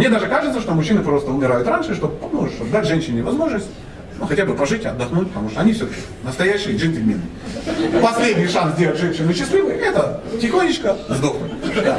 Мне даже кажется, что мужчины просто умирают раньше, чтобы, ну, чтобы дать женщине возможность ну, хотя бы пожить, отдохнуть, потому что они все-таки настоящие джентльмены. Последний шанс сделать женщину счастливой – это тихонечко сдохнуть. Да.